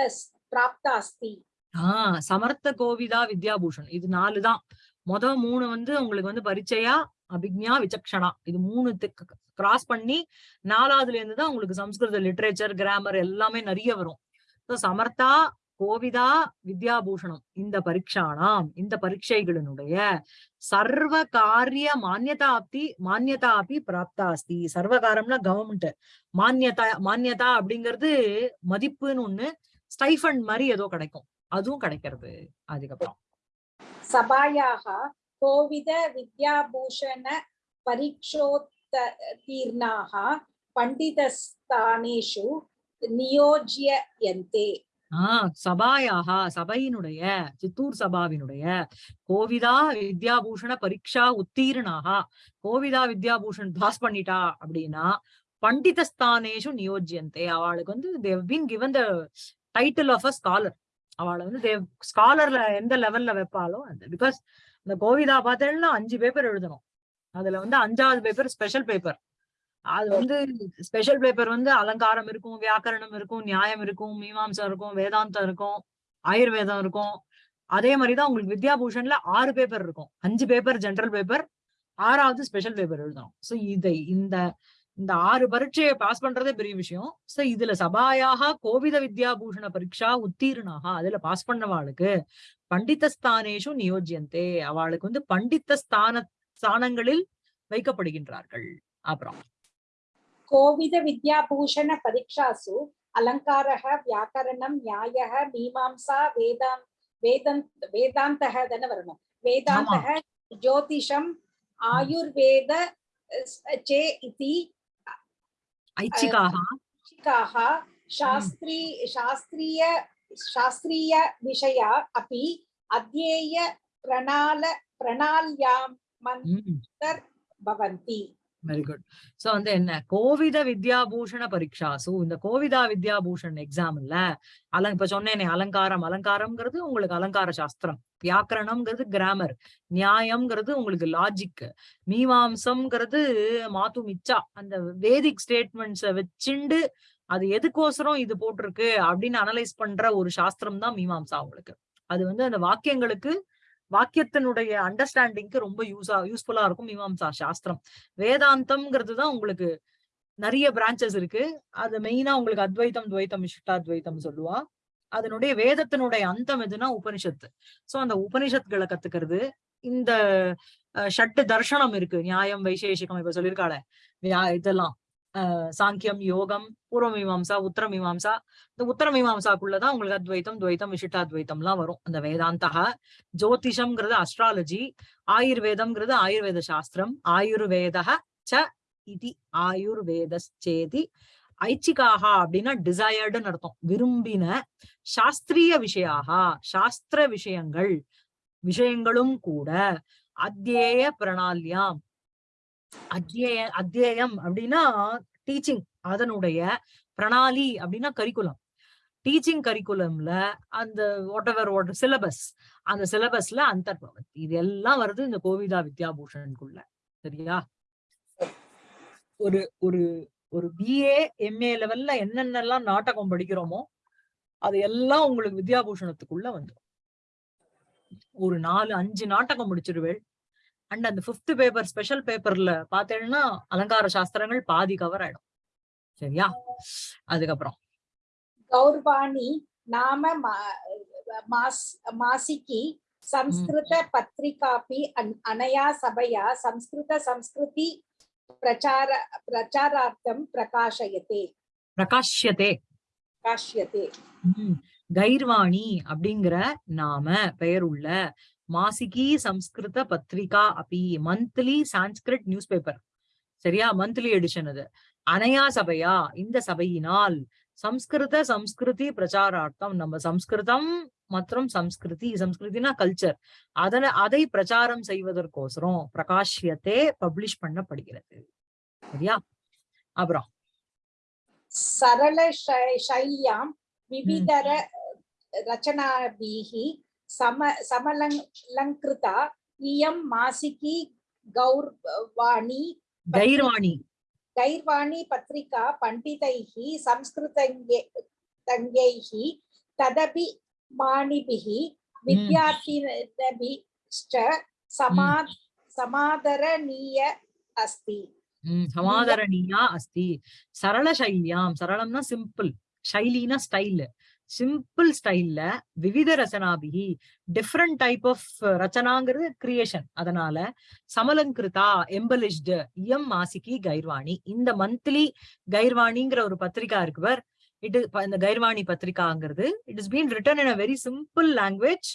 பிராப்தாஸ்தி. ஆஹ் சமர்த்த கோவிதா வித்யாபூஷன் இது நாலு தான். முத மூணு வந்து உங்களுக்கு வந்து பரிச்சையா அபிக்ஞா விசக்ஷனா. இது மூணு கிராஸ் பண்ணி நாலாவதுல இருந்து தான் உங்களுக்கு சம்ஸ்கிருத லிட்ரேச்சர் கிராமர் எல்லாமே நிறைய வரும். சமர்த்தா கோவிதா வித்யாபூஷணம். இந்த பரீட்சானாம் இந்த பரீட்சைகளினுடைய சர்வ காரிய மானியதாப்தி மானியதாபி பிராப்தா சர்வகாரம்னா கவர்மெண்ட் மானியதா மானியதா அப்படிங்கிறது மதிப்புன்னு ஒண்ணு ஸ்டைஃபண்ட் மாதிரி ஏதோ கிடைக்கும். அதுவும் கிடைக்கிறது. அதுக்கப்புறம். சபாயாக கோவித வித்யாபூஷண பரீட்சோத்தீர்ணாக பண்டிதஸ்தானேஷு நியோஜியந்தே ஆஹ் சபாயாக சபையினுடைய சித்தூர் சபாவினுடைய கோவிதா வித்யாபூஷண பரீட்சா உத்தீர்ணாக கோவிதா வித்யாபூஷன் பாஸ் பண்ணிட்டா அப்படின்னா பண்டிதஸ்தானேஷு நியோஜியந்தே. அவளுக்கு வந்து they've been given the title of a scholar அவளை வந்து தேவ் ஸ்காலர்ல எந்த லெவல்ல வைப்பாலோ அந்த பிகாஸ் இந்த கோவிதா பார்த்தேன்னா அஞ்சு பேப்பர் எழுதணும். அதுல வந்து அஞ்சாவது பேப்பர் ஸ்பெஷல் பேப்பர் அது வந்து ஸ்பெஷல் பேப்பர் வந்து அலங்காரம் இருக்கும் வியாக்கரணம் இருக்கும் நியாயம் இருக்கும் மீமாம்சம் இருக்கும் வேதாந்தம் இருக்கும் ஆயுர்வேதம் இருக்கும். அதே மாதிரிதான் உங்களுக்கு வித்யாபூஷன்ல ஆறு பேப்பர் இருக்கும். அஞ்சு பேப்பர் ஜெனரல் பேப்பர் ஆறாவது ஸ்பெஷல் பேப்பர் எழுதணும். சோ இதை இந்த இந்த ஆறு பரீட்சையை பாஸ் பண்றதே பெரிய விஷயம். சோ இதுல சபாயாக கோவித வித்யாபூஷண பரீட்சா உத்தீர்ணாக அதுல பாஸ் பண்ணவாளுக்கு பண்டிதஸ்தானேஷு நியோஜியந்தே. அவளுக்கு வந்து பண்டித்த ஸ்தான ஸ்தானங்களில் வைக்கப்படுகின்றார்கள். அப்புறம் कोविद विद्याभूषण परीक्षासु अलङ्कारः व्याकरणं न्यायः मीमांसा वेदान् वेदन्त वेदान्तः धनवर्णं वेदान्तः ज्योतिषम् आयुर्वेद अ, चे इति ஐச்சிகாக शिक्षिकाः शास्त्री शास्त्रीय शास्त्रीय विषया अपि अध्येय प्रणाल प्रणाल्यां मन्तर् भवन्ति வெரி குட் சோ வந்து என்ன? கோவித வித்யாபூஷண பரீட்சாசு இந்த கோவிதா வித்யாபூஷன் எக்ஸாம்ல அலங் இப்ப சொன்னேனே அலங்காரம். அலங்காரம்ங்கிறது உங்களுக்கு அலங்கார சாஸ்திரம். வியாக்கரணம்ங்கிறது கிராமர் நியாயம்ங்கிறது உங்களுக்கு லாஜிக் மீமாம்சம்ங்கிறது மாத்து மிச்சா. அந்த வேதிக் ஸ்டேட்மெண்ட்ஸ வச்சுண்டு அது எதுக்கோசரம் இது போட்டிருக்கு அப்படின்னு அனலைஸ் பண்ற ஒரு சாஸ்திரம் தான் மீமாம்சா உங்களுக்கு. அது வந்து அந்த வாக்கியங்களுக்கு வாக்கியத்தினுடைய அண்டர்ஸ்டாண்டிங்க்கு ரொம்ப யூஸா யூஸ்ஃபுல்லா இருக்கும் மீமாம்சா சாஸ்திரம். வேதாந்தம்ங்கிறது தான் உங்களுக்கு நிறைய பிரான்ச்சஸ் இருக்கு. அது மெயினா உங்களுக்கு அத்வைத்தம் துவைத்தம் விசிஷ்டாத்வைத்தம் சொல்லுவா. அதனுடைய வேதத்தினுடைய அந்தம் எதுனா உபனிஷத்து. சோ அந்த உபனிஷத்துகளை கத்துக்கிறது. இந்த அஹ், ஷட்டு தர்ஷனம் இருக்கு. நியாயம் வைசேஷிகம் இப்ப சொல்லியிருக்காளே. இதெல்லாம். சாங்கியம் யோகம் பூர்வமீமாம்சா உத்தரமீமாம்சா இந்த உத்தரமீமாம்சாக்குள்ளதான் உங்களுக்கு அத்வைத்தம் துவைத்தம் விசிஷ்டாத்வைத்தம்லாம் வரும். அந்த வேதாந்தக ஜோதிஷம்ங்கிறது அஸ்ட்ராலஜி ஆயுர்வேதம்ங்கிறது ஆயுர்வேத சாஸ்திரம் ஆயுர்வேத ச இது ஆயுர்வேதேதி ஐச்சிகாக அப்படின்னா டிசையர்டுன்னு அர்த்தம். விரும்பின சாஸ்திரிய விஷயாக சாஸ்திர விஷயங்கள் விஷயங்களும் கூட அத்தியேய பிரணால்யாம். அத்தியேய அத்தியாயம் அப்படின்னா டீச்சிங் அதனுடைய பிரணாலி அப்படின்னா கரிக்குலம் டீச்சிங் கரிக்குலம்ல அந்த வாட் எவர் வாட் சிலபஸ் அந்த சிலபஸ்ல அந்தர்பவத் இது எல்லாம் வருது இந்த கோவிதா வித்யாபூஷனுக்குள்ள. சரியா? ஒரு ஒரு ஒரு பிஏ எம்ஏ லெவல்ல என்னென்னலாம் நாடகம் படிக்கிறோமோ அது எல்லாம் உங்களுக்கு வித்யாபூஷணத்துக்குள்ள வந்துடும் ஒரு நாலு அஞ்சு நாடகம் முடிச்சிருவேள். அண்ட் அந்த ஃபிஃப்த் பேப்பர் ஸ்பெஷல் பேப்பர்ல பார்த்தேன்னா அலங்கார சாஸ்திரங்கள் பாதி கவர் ஆயிடும். சரியா? அதுக்கப்புறம். கௌர்வாணி நாம மாசிக்கு சம்ஸ்கிருத பத்திரிகாபி அனையா சபையா சம்ஸ்கிருத சம்ஸ்கிருதி பிரச்சார பிரச்சாரார்த்தம் பிரகாஷயத்தே. பிரகாஷ்யத்தே. பிரகாஷ்யத்தே. கைர்வாணி அப்படிங்கிற நாம பெயர் உள்ள மாசிகி சம்ஸ்கிருத பத்திரிகா அப்படி மந்த்லி சான்ஸ்கிரிட் நியூஸ் பேப்பர் சரியா? மந்த்லி எடிஷன் அது. அனையா சபையா? இந்த சபையினால் சம்ஸ்கிருத சம்ஸ்கிருதி பிரச்சாரார்த்தம். நம்ம சம்ஸ்கிருதம் மற்றும் சம்ஸ்கிருதி சம்ஸ்கிருதினா கல்ச்சர் அதனை அதை பிரச்சாரம் செய்வதற்கோசரம் பிரகாஷ்யத்தை பப்ளிஷ் பண்ணப்படுகிறது. சரியா? அப்புறம். சரள சைல்யாம் விவிதர ரச்சனாபிகி विविधर रचनाभिः सम समलङ्कृता इयं मासिकी गौरवाणी கைர்வாணி गैर्वाणी पत्रिका पण्डितैः संस्कृतज्ञ तज्ञैः तदपि माणिभिः विद्यार्थिनभिश्च समा समादरणीय अस्ति ம், சமாதரணீயா அஸ்தி சரள சைலியாம் சரளம்னா சிம்பிள் ஷைலினா ஸ்டைல் சிம்பிள் ஸ்டைல்ல விவித ரச்சனாபிகி டிஃப்ரெண்ட் டைப் ஆஃப் ரச்சனாங்கிறது கிரியேஷன் அதனால சமலங்கிருதா எம்பலிஷ்டு எம் மாசிகி கைர்வாணி. இந்த மந்த்லி கைர்வாணிங்கிற ஒரு பத்திரிகா இருக்குவர் இட் இந்த Gairvani பத்திரிகாங்கிறது it is been written in a very simple language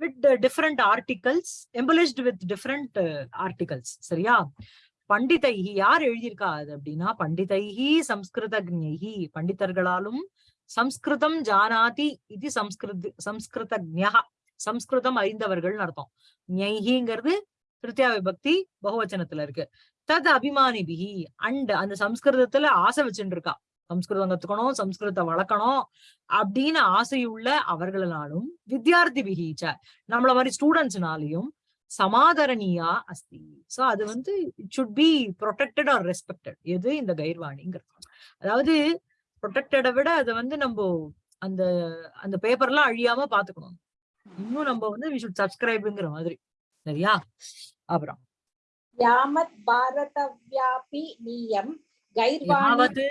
with different articles embellished with different articles சரியா? பண்டிதைகி யார் எழுதியிருக்கா அது அப்படின்னா பண்டிதைகி சம்ஸ்கிருதஜி பண்டிதர்களாலும் சம்ஸ்கிருதம் ஜானாதி இது சம்ஸ்கிருத சம்ஸ்கிருதஜா சம்ஸ்கிருதம் அறிந்தவர்கள் அர்த்தம். ஞைஹிங்கிறது திருத்தியா விபக்தி பகுவச்சனத்துல இருக்கு. தத் அபிமானிபிகி அண்ட் அந்த சம்ஸ்கிருதத்துல ஆசை வச்சுட்டு இருக்கா. சம்ஸ்கிருதம் கத்துக்கணும் சம்ஸ்கிருதத்தை வளர்க்கணும் அப்படின்னு ஆசையுள்ள அவர்களாலும் வித்யார்த்தி பிகிச்ச நம்மள மாதிரி ஸ்டூடெண்ட்ஸ்னாலையும் சமாதரணியா அஸ்தி. சோ அது வந்து it should be protected or respected எது இந்த கைர்வாணிங்கிறது அதாவது ப்ரொடெக்டடை விட அதை வந்து நம்ம அந்த அந்த பேப்பர்லாம் அழியாம பாத்துக்கணும். இன்னும் நம்ம வந்து வி ஷுட் சப்ஸ்கிரைப்ங்கிற மாதிரி. சரியா? அப்புறம். யாமத் பாரதவ்யாபி நியம் கைர்வாணி யாவது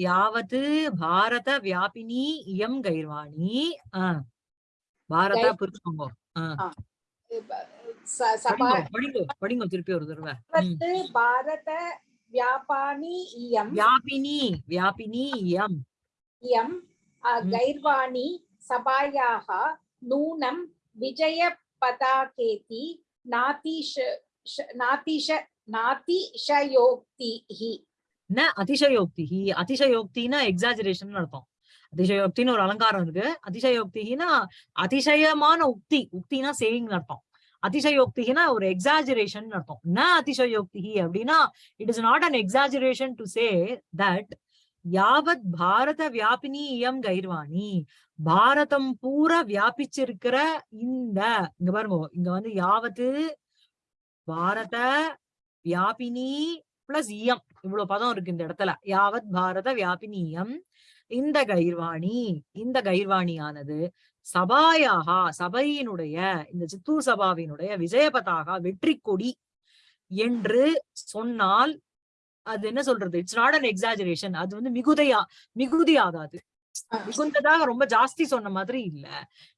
யாவது பாரத வியாபினி இயம் கைர்வாணி பாரத கை- புரிச்சுக்கோங்க ஆஹ் ச- சபா படிங்கோ படிங்கோ திருப்பி ஒரு தடவை. பாரத வியாபானி இயம் வியாபினி வியாபினி இயம் இயம் அ, ம். கைர்வாணி சபாயாः நூனம் விஜய பதாகேதி நாதிஷ ஷ- நாதிஷ நாதிஷயோக்திஹி ந அதிசயோக்தி அதிசயோக்தினா எக்ஸாஜரேஷன் அர்த்தம். அதிசயோக்தின்னு ஒரு அலங்காரம் இருக்கு. அதிசயோக்தினா அதிசயமான உக்தி உக்தினா சேயிங் அர்த்தம். அதிசயோக்தினா ஒரு எக்ஸாஜரேஷன் அர்த்தம். ந அதிசயோக்தி அப்படின்னா it is not an exaggeration to say that யாவத் பாரத வியாபினி இயம் கைர்வாணி பாரதம் பூரா வியாபிச்சிருக்கிற இந்த இங்க பாருங்க இங்க வந்து யாவத்து பாரத வியாபினி பிளஸ் இயம். இவ்வளவு பதம் இருக்கு இந்த இடத்துல. யாவத் பாரத வியாபினியம் இந்த கைர்வாணி இந்த கைர்வாணியானது சபாயாகா சபையினுடைய இந்த சித்தூர் சபாவினுடைய விஜயபதாக வெற்றி கொடி என்று சொன்னால் அது என்ன சொல்றது? இட்ஸ் நாட் அன் எக்ஸாஜரேஷன் அது வந்து மிகுதையா மிகுதி ஆகாது மிகுந்ததாக ரொம்ப ஜாஸ்தி சொன்ன மாதிரி இல்ல.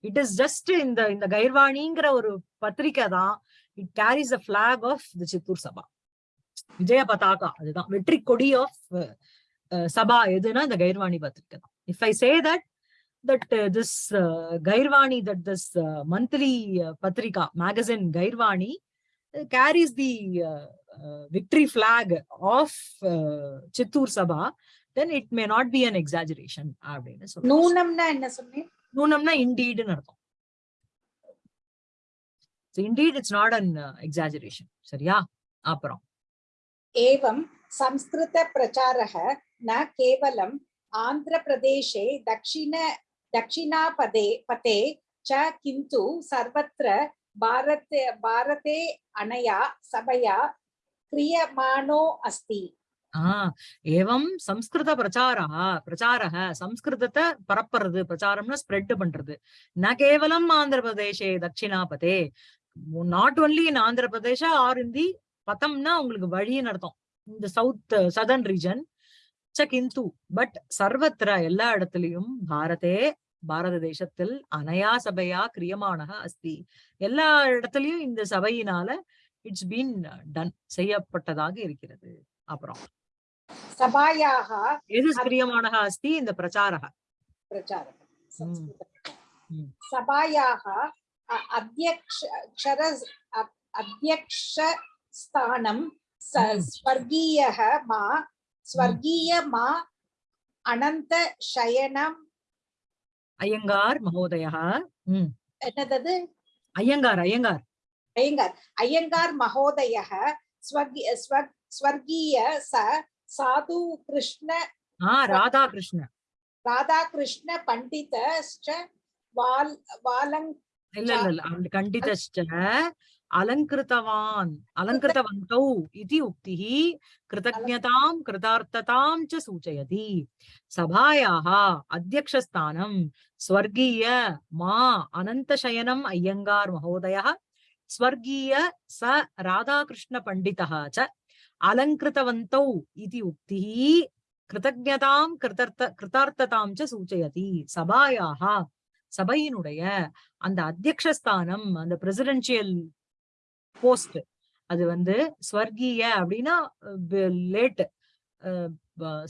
இட் இஸ் ஜஸ்ட் இந்த இந்த கைர்வாணிங்கிற ஒரு பத்திரிக்கை தான். It carries a flag of the Chittoor Sabha. Vijaya பதாகா அதுதான். வெற்றி கொடி ஆஃப் சபா எதுனா இந்த கைர்வாணி பத்திரிக்கை தான். If I say that that uh, this uh, Gairvani, that this uh, monthly uh, Patrika magazine Gairvani uh, carries the uh, uh, victory flag of uh, Chittur Sabha, then it may not be an exaggeration. Noonamna indeed. So indeed, it's not an uh, exaggeration. Sariya, apuram. Evam संस्कृतप्रचारः न केवलम् आन्ध्रप्रदेशे दक्षिण दक्षिणापदे पते च किन्तु सर्वत्र भारते भारते अनया सभया क्रियमाणो अस्ति ஆஹ் ஏவம் சம்ஸ்கிருத பிரச்சாரா பிரச்சாரக சம்ஸ்கிருதத்தை பரப்புறது பிரச்சாரம்னா ஸ்ப்ரெட் பண்றது ந கேவலம் ஆந்திர பிரதேசே தட்சிணாபதே not only in Andhra பிரதேஷா R in the பதம்னா உங்களுக்கு வழின்னு அர்த்தம் இந்த சவுத் சதர்ன் ரீஜன் ச கிந்து பட் சர்வத்திர எல்லா இடத்துலயும் பாரதே பாரததேசத்தில் அனயா சபையா கிரியமானக அஸ்தி. எல்லா இடத்துலயும் இந்த சபையினால இட்ஸ் பீன் டன் செய்யப்பட்டதாக இருக்கிறது. அப்புறம். சபாயாக எது கிரியமானக அஸ்தி? இந்த பிரச்சாரக. பிரச்சாரக. சபாயாக அத்தியக்ஷர அத்தியக்ஷஸ்தானம் ஸ்வர்கீய மா. ஸ்வர்கீய மா அனந்த சயனம் ஐயங்கார் மகோதயா. ம். என்னதது? ஐயங்கார் ஐயங்கார். ஐயங்கார். ஐயங்கார் மகோதயः ஸ்வர்கி ஸ்வ- ஸ்வர்கீய ச சாது கிருஷ்ண ஆஹ் ராதாகிருஷ்ண. ராதாகிருஷ்ண பண்டிதश्च வால் வாலங் இல்ல இல்ல கண்டிதஷ்ட அலங்கிருத்தவான் அலங்கிருத்தவந்தௌ இதி உக்திः கிருதஜ்ஞதாம் கிருதார்த்ததாம் ச சூச்சயதி. சபாயாः அத்தியக்ஷஸ்தானம் ஸ்வர்கீய மா அனந்தசயனம் ஐயங்கார் மகோதயः ஸ்வர்கீய ச ராதாகிருஷ்ண பண்டிதः ச அலங்கிருத்தவந்தௌ இதி உக்திः கிருதஜதாம் கிருதர்த்த கிருதார்த்ததாம் ச சூச்சயதி. சபாயாக சபையினுடைய அந்த அத்தியக்ஷஸ்தானம் அந்த பிரசிடென்சியல் போஸ்ட். அது வந்து ஸ்வர்கீய அப்படின்னா லேட்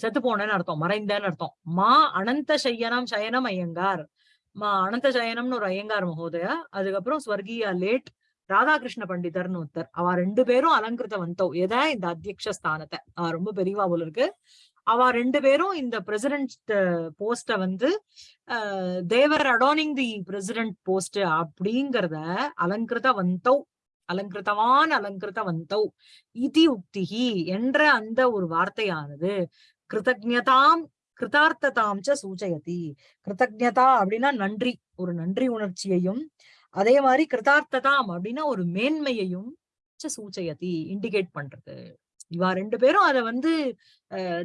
செத்து போனேன்னு அர்த்தம் மறைந்தேன்னு அர்த்தம். மா அனந்த சயனம் சயனம் ஐயங்கார். மா அனந்த சயனம்னு ஒரு ஐயங்கார் மகோதயா அதுக்கப்புறம் ஸ்வர்கீயா லேட் ராதாகிருஷ்ண பண்டிதர்னு ஒருத்தர். அவ ரெண்டு பேரும் அலங்கிருத வந்தோம் எதை இந்த அத்தியக்ஷ ஸ்தானத்தை? அவ ரொம்ப பெரியவா போல இருக்கு. அவ ரெண்டு பேரும் இந்த பிரசிடென்ட் போஸ்ட வந்து தேவர் அடோனிங் தி பிரசிடென்ட் போஸ்ட் அப்படிங்கறத அலங்கிருத வந்தோ அலங்கிருத்தவான் அலங்கிருத வந்தௌ இதி உக்திகி என்ற அந்த ஒரு வார்த்தையானது கிருதஜதாம் கிருதார்த்ததாம் சூச்சயதி கிருதஜதா அப்படின்னா நன்றி ஒரு நன்றி உணர்ச்சியையும் அதே மாதிரி கிருதார்த்ததாம் அப்படின்னா ஒரு மேன்மையையும் ச சூச்சயதி இண்டிகேட் பண்றது. இவா ரெண்டு பேரும் அத வந்து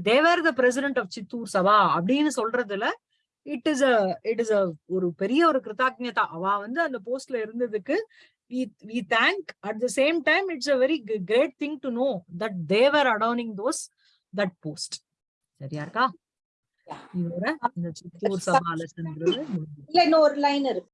they were the president of Chittoor Sabha அப்படின்னு சொல்றதுல it is a it is a ஒரு பெரிய ஒரு கிருதாக்ஞதா அவ வந்து அந்த போஸ்ட்ல இருந்ததுக்கு we we thank at the same time it's a very great thing to know that they were adorning those that post சரியா இருக்கா Yeah. இதோட இந்த சித்தூர் சபா லெசன்ங்கிறது முடிஞ்சுது. இல்ல லைன் இருக்கு